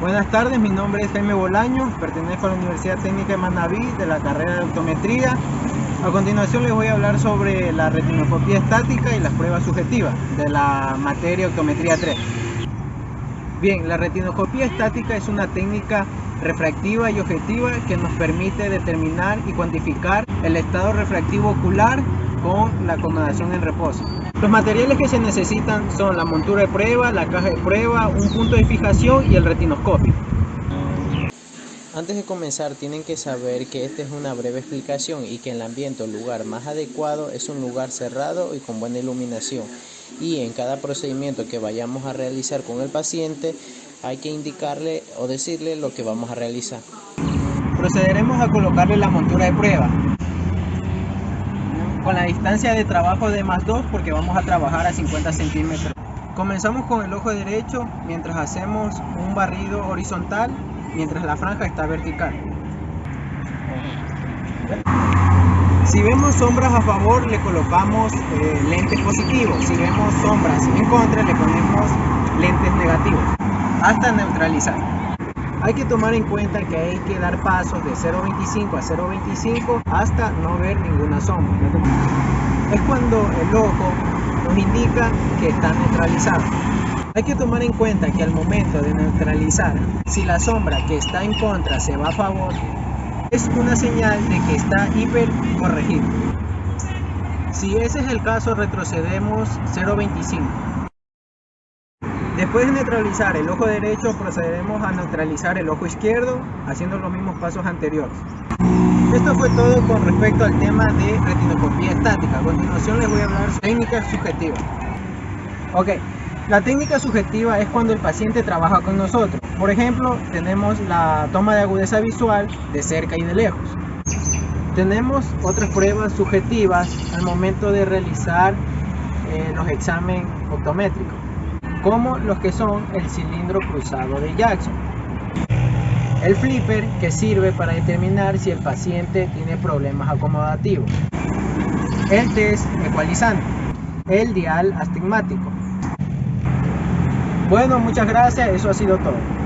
Buenas tardes, mi nombre es Jaime Bolaño, pertenezco a la Universidad Técnica de Manaví de la carrera de optometría. A continuación les voy a hablar sobre la retinoscopía estática y las pruebas subjetivas de la materia optometría 3. Bien, la retinoscopía estática es una técnica refractiva y objetiva que nos permite determinar y cuantificar el estado refractivo ocular con la acomodación en reposo. Los materiales que se necesitan son la montura de prueba, la caja de prueba, un punto de fijación y el retinoscopio. Antes de comenzar tienen que saber que esta es una breve explicación y que el ambiente o lugar más adecuado es un lugar cerrado y con buena iluminación y en cada procedimiento que vayamos a realizar con el paciente hay que indicarle o decirle lo que vamos a realizar. Procederemos a colocarle la montura de prueba con la distancia de trabajo de más 2 porque vamos a trabajar a 50 centímetros. Comenzamos con el ojo derecho mientras hacemos un barrido horizontal mientras la franja está vertical. Si vemos sombras a favor le colocamos eh, lentes positivos, si vemos sombras en contra le ponemos lentes negativos hasta neutralizar. Hay que tomar en cuenta que hay que dar pasos de 0.25 a 0.25 hasta no ver ninguna sombra. Es cuando el ojo nos indica que está neutralizado. Hay que tomar en cuenta que al momento de neutralizar, si la sombra que está en contra se va a favor, es una señal de que está hiper corregido. Si ese es el caso, retrocedemos 0.25. Después de neutralizar el ojo derecho, procederemos a neutralizar el ojo izquierdo, haciendo los mismos pasos anteriores. Esto fue todo con respecto al tema de retinoscopía estática. A continuación les voy a hablar de técnica subjetiva. Ok, la técnica subjetiva es cuando el paciente trabaja con nosotros. Por ejemplo, tenemos la toma de agudeza visual de cerca y de lejos. Tenemos otras pruebas subjetivas al momento de realizar eh, los exámenes optométricos como los que son el cilindro cruzado de Jackson. El flipper que sirve para determinar si el paciente tiene problemas acomodativos. El test ecualizante. El dial astigmático. Bueno, muchas gracias. Eso ha sido todo.